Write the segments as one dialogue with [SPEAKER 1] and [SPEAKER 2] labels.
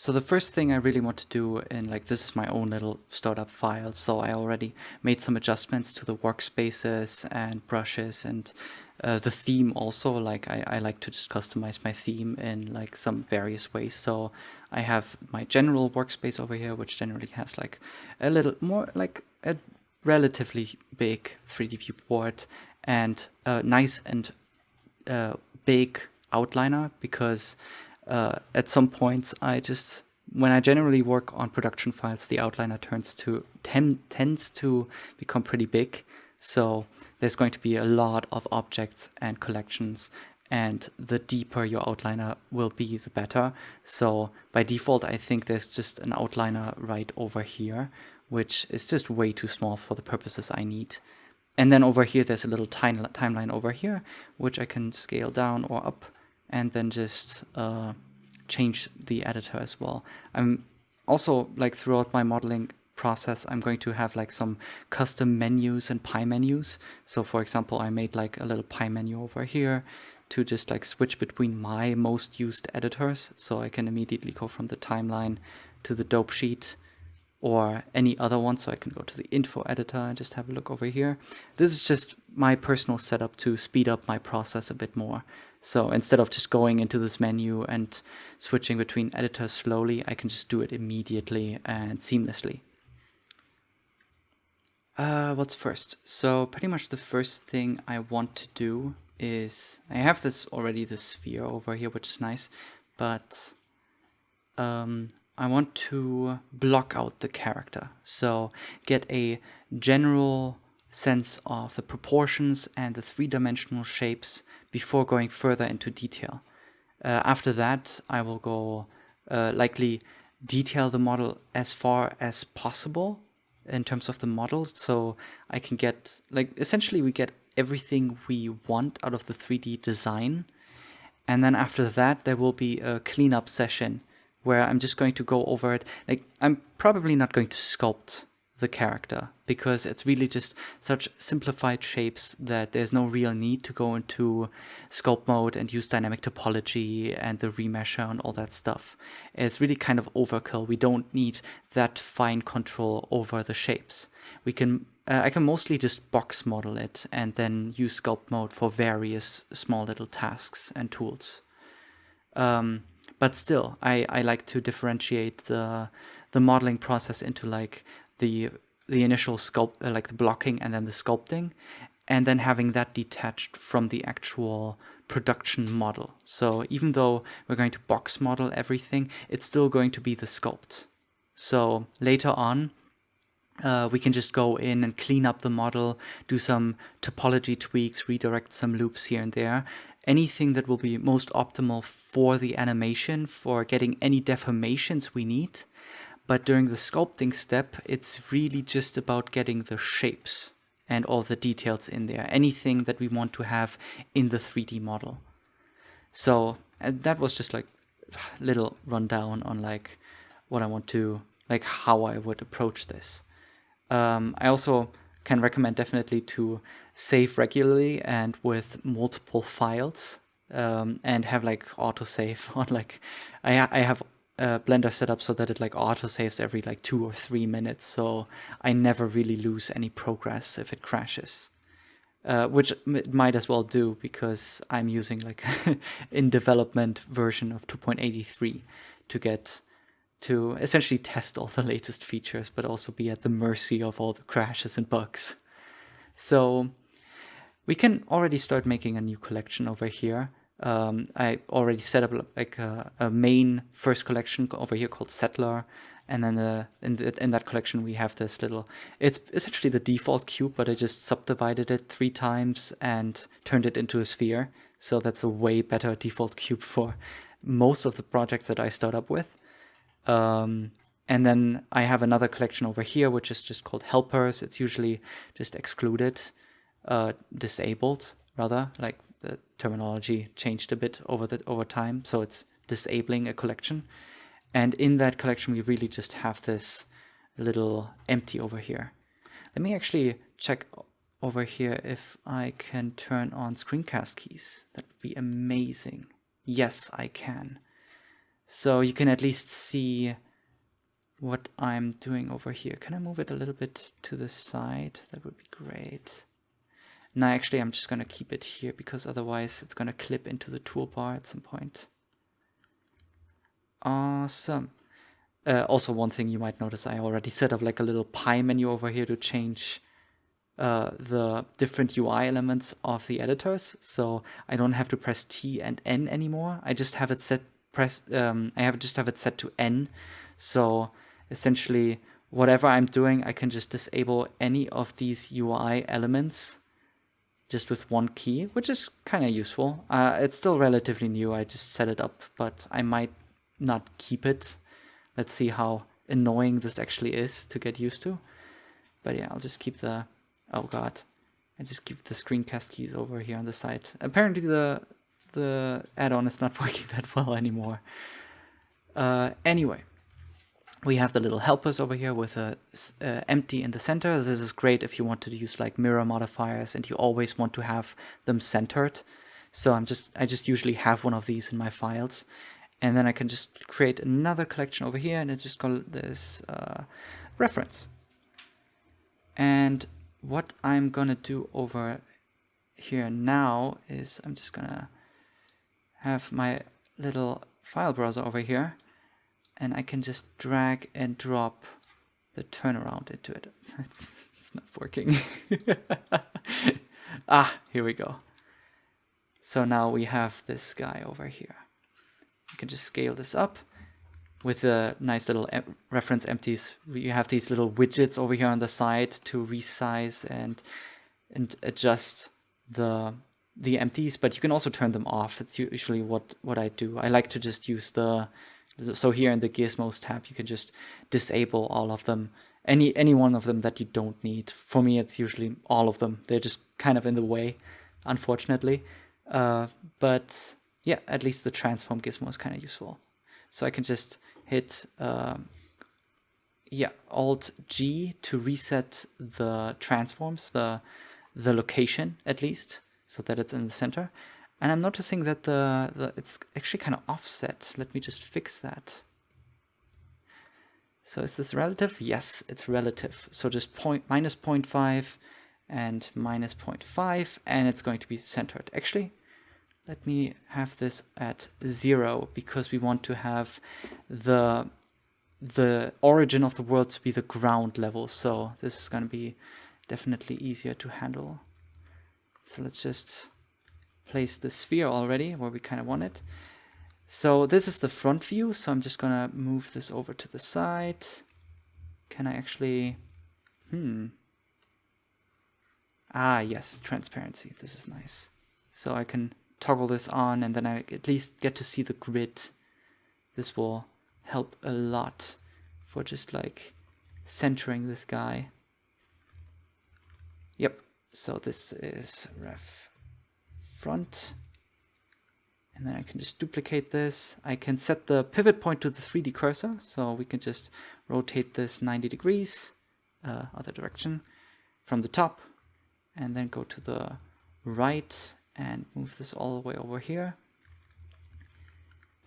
[SPEAKER 1] So the first thing I really want to do in like this is my own little startup file. So I already made some adjustments to the workspaces and brushes and uh, the theme also like I, I like to just customize my theme in like some various ways. So I have my general workspace over here, which generally has like a little more like a relatively big 3D viewport and a nice and uh, big outliner because uh, at some points I just when I generally work on production files the outliner turns to ten, tends to become pretty big. So there's going to be a lot of objects and collections and the deeper your outliner will be the better. So by default I think there's just an outliner right over here which is just way too small for the purposes I need. And then over here there's a little timeline over here which I can scale down or up and then just uh, change the editor as well. I'm also like throughout my modeling process I'm going to have like some custom menus and pie menus. So for example I made like a little pie menu over here to just like switch between my most used editors so I can immediately go from the timeline to the dope sheet or any other one so I can go to the info editor and just have a look over here. This is just my personal setup to speed up my process a bit more. So instead of just going into this menu and switching between editors slowly, I can just do it immediately and seamlessly. Uh, what's first? So pretty much the first thing I want to do is, I have this already, the sphere over here, which is nice, but um, I want to block out the character. So get a general sense of the proportions and the three-dimensional shapes before going further into detail. Uh, after that, I will go uh, likely detail the model as far as possible in terms of the models so I can get like essentially we get everything we want out of the 3D design and then after that there will be a cleanup session where I'm just going to go over it. Like I'm probably not going to sculpt the character because it's really just such simplified shapes that there's no real need to go into sculpt mode and use dynamic topology and the remesher and all that stuff. It's really kind of overkill. We don't need that fine control over the shapes. We can uh, I can mostly just box model it and then use sculpt mode for various small little tasks and tools. Um, but still, I, I like to differentiate the the modeling process into like the the initial sculpt, uh, like the blocking and then the sculpting, and then having that detached from the actual production model. So even though we're going to box model everything, it's still going to be the sculpt. So later on, uh, we can just go in and clean up the model, do some topology tweaks, redirect some loops here and there. Anything that will be most optimal for the animation, for getting any deformations we need, but during the sculpting step, it's really just about getting the shapes and all the details in there, anything that we want to have in the 3D model. So that was just like little rundown on like what I want to, like how I would approach this. Um, I also can recommend definitely to save regularly and with multiple files um, and have like autosave on like I, I have uh, Blender set up so that it like auto saves every like two or three minutes, so I never really lose any progress if it crashes. Uh, which it might as well do because I'm using like in development version of 2.83 to get to essentially test all the latest features, but also be at the mercy of all the crashes and bugs. So we can already start making a new collection over here um, I already set up like a, a, main first collection over here called Settler. And then uh, in, the, in that collection, we have this little, it's essentially the default cube, but I just subdivided it three times and turned it into a sphere. So that's a way better default cube for most of the projects that I start up with. Um, and then I have another collection over here, which is just called helpers. It's usually just excluded, uh, disabled rather, like the terminology changed a bit over the over time. So it's disabling a collection. And in that collection, we really just have this little empty over here. Let me actually check over here if I can turn on screencast keys. That would be amazing. Yes, I can. So you can at least see what I'm doing over here. Can I move it a little bit to the side? That would be great. No, actually I'm just going to keep it here because otherwise it's going to clip into the toolbar at some point. Awesome. Uh, also one thing you might notice, I already set up like a little pie menu over here to change uh, the different UI elements of the editors. So I don't have to press T and N anymore. I just have it set press. Um, I have just have it set to N. So essentially, whatever I'm doing, I can just disable any of these UI elements just with one key, which is kind of useful. Uh, it's still relatively new. I just set it up, but I might not keep it. Let's see how annoying this actually is to get used to. But yeah, I'll just keep the Oh god. I just keep the screencast keys over here on the side. Apparently the the add-on is not working that well anymore. Uh, anyway, we have the little helpers over here with a uh, empty in the center. This is great if you want to use like mirror modifiers and you always want to have them centered. So I'm just I just usually have one of these in my files, and then I can just create another collection over here and I just call this uh, reference. And what I'm gonna do over here now is I'm just gonna have my little file browser over here and I can just drag and drop the turnaround into it. it's, it's not working. ah, here we go. So now we have this guy over here. You can just scale this up with the nice little em reference empties. You have these little widgets over here on the side to resize and and adjust the the empties, but you can also turn them off. It's usually what what I do. I like to just use the so here in the gizmos tab you can just disable all of them. Any any one of them that you don't need. For me it's usually all of them. They're just kind of in the way unfortunately. Uh, but yeah at least the transform gizmo is kind of useful. So I can just hit um, yeah Alt G to reset the transforms, the the location at least, so that it's in the center. And I'm noticing that the, the it's actually kind of offset. Let me just fix that. So is this relative? Yes, it's relative. So just point minus 0.5 and minus 0.5 and it's going to be centered. Actually, let me have this at zero because we want to have the the origin of the world to be the ground level. So this is going to be definitely easier to handle. So let's just place the sphere already where we kind of want it. So this is the front view. So I'm just to move this over to the side. Can I actually... Hmm. Ah, yes, transparency. This is nice. So I can toggle this on and then I at least get to see the grid. This will help a lot for just like centering this guy. Yep, so this is ref front. And then I can just duplicate this. I can set the pivot point to the 3D cursor. So we can just rotate this 90 degrees, uh, other direction, from the top. And then go to the right and move this all the way over here.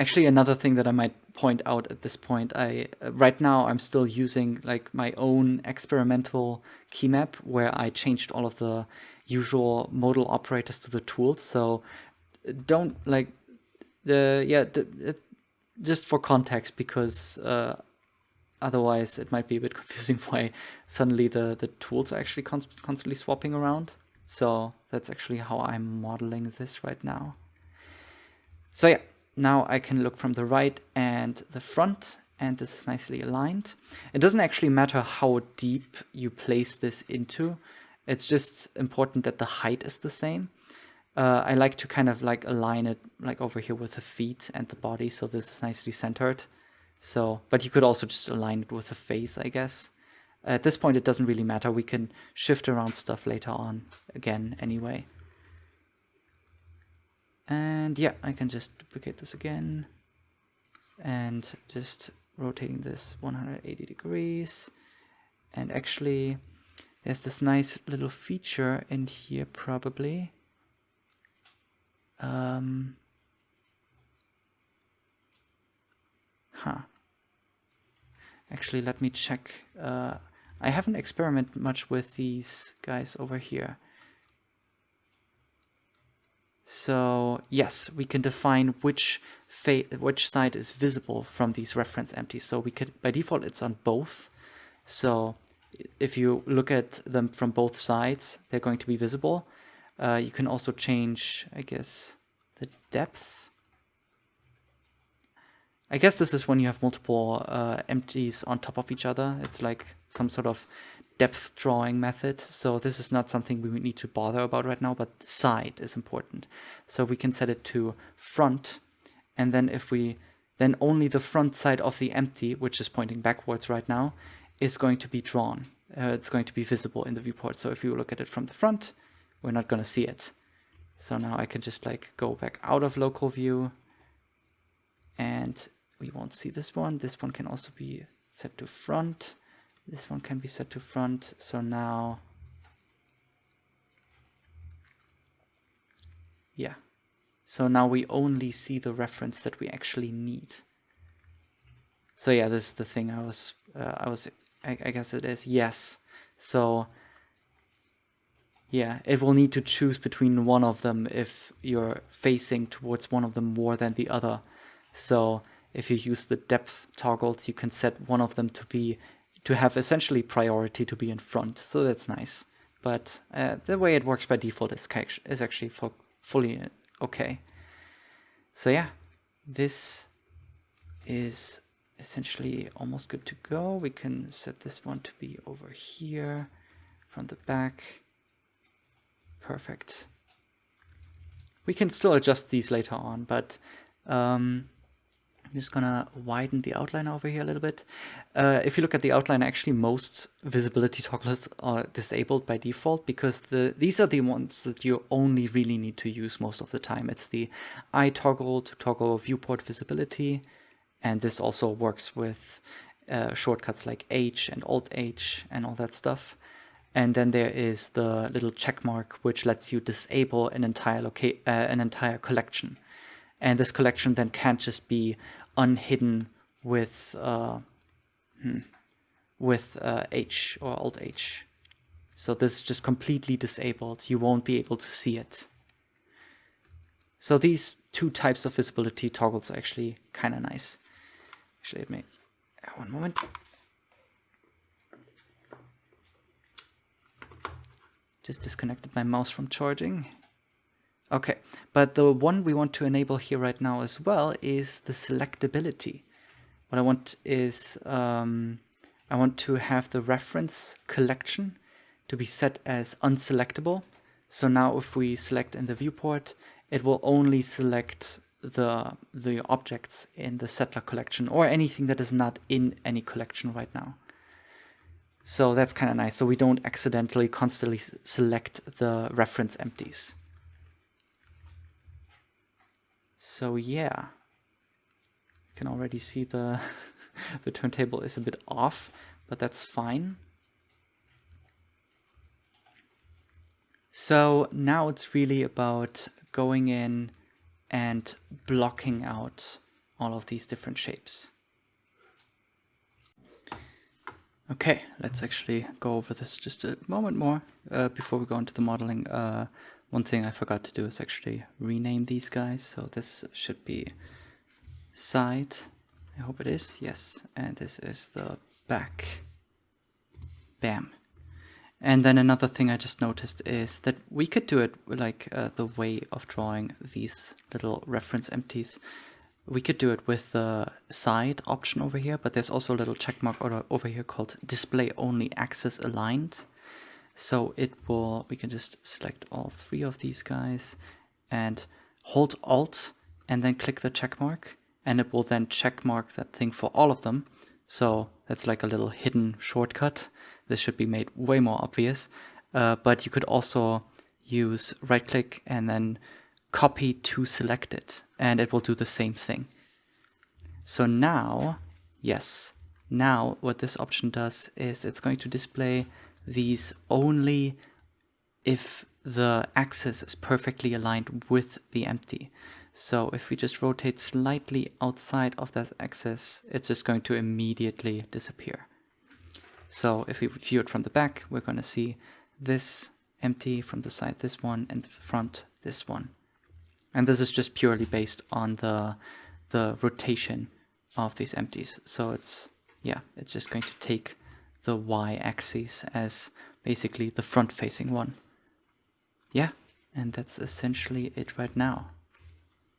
[SPEAKER 1] Actually, another thing that I might point out at this point, I right now I'm still using like my own experimental key map where I changed all of the usual modal operators to the tools. So don't like the yeah the, it, just for context because uh, otherwise it might be a bit confusing why suddenly the the tools are actually const constantly swapping around. So that's actually how I'm modeling this right now. So yeah, now I can look from the right and the front and this is nicely aligned. It doesn't actually matter how deep you place this into. It's just important that the height is the same. Uh, I like to kind of like align it like over here with the feet and the body so this is nicely centered. So, but you could also just align it with the face, I guess. At this point, it doesn't really matter. We can shift around stuff later on again anyway. And yeah, I can just duplicate this again and just rotating this 180 degrees. And actually, there's this nice little feature in here probably. Um, Huh. Actually, let me check. Uh, I haven't experimented much with these guys over here. So yes, we can define which which side is visible from these reference empties. So we could, by default, it's on both. So if you look at them from both sides, they're going to be visible. Uh, you can also change, I guess, the depth. I guess this is when you have multiple uh, empties on top of each other. It's like some sort of depth drawing method. So this is not something we need to bother about right now, but side is important. So we can set it to front. And then if we, then only the front side of the empty, which is pointing backwards right now, is going to be drawn. Uh, it's going to be visible in the viewport. So if you look at it from the front, we're not going to see it. So now I can just like go back out of local view and we won't see this one. This one can also be set to front. This one can be set to front. So now, yeah. So now we only see the reference that we actually need. So yeah, this is the thing I was, uh, I was, I, I guess it is, yes. So yeah, it will need to choose between one of them if you're facing towards one of them more than the other. So if you use the depth toggles, you can set one of them to be to have essentially priority to be in front. So that's nice. But uh, the way it works by default is, is actually fully okay. So yeah, this is essentially almost good to go. We can set this one to be over here from the back. Perfect. We can still adjust these later on, but um, I'm just gonna widen the outline over here a little bit. Uh, if you look at the outline, actually most visibility toggles are disabled by default because the these are the ones that you only really need to use most of the time. It's the eye toggle to toggle viewport visibility, and this also works with uh, shortcuts like H and Alt H and all that stuff. And then there is the little check mark which lets you disable an entire uh, an entire collection. And this collection then can't just be unhidden with uh, hmm, with uh, H or Alt H. So this is just completely disabled. You won't be able to see it. So these two types of visibility toggles are actually kind of nice. Actually, let me, one moment. Just disconnected my mouse from charging. Okay, but the one we want to enable here right now as well is the selectability. What I want is, um, I want to have the reference collection to be set as unselectable. So now if we select in the viewport, it will only select the, the objects in the settler collection or anything that is not in any collection right now. So that's kind of nice. So we don't accidentally constantly select the reference empties. So yeah, you can already see the, the turntable is a bit off, but that's fine. So now it's really about going in and blocking out all of these different shapes. Okay, let's actually go over this just a moment more uh, before we go into the modeling. Uh, one thing I forgot to do is actually rename these guys. So this should be side. I hope it is. Yes. And this is the back. Bam. And then another thing I just noticed is that we could do it like uh, the way of drawing these little reference empties we could do it with the side option over here, but there's also a little checkmark over here called display only axis aligned. So it will, we can just select all three of these guys and hold alt and then click the check mark and it will then check mark that thing for all of them. So that's like a little hidden shortcut. This should be made way more obvious. Uh, but you could also use right click and then copy to selected and it will do the same thing. So now, yes, now what this option does is it's going to display these only if the axis is perfectly aligned with the empty. So if we just rotate slightly outside of that axis, it's just going to immediately disappear. So if we view it from the back, we're going to see this empty from the side, this one, and the front, this one. And this is just purely based on the, the rotation of these empties. So it's, yeah, it's just going to take the y-axis as basically the front-facing one. Yeah, and that's essentially it right now.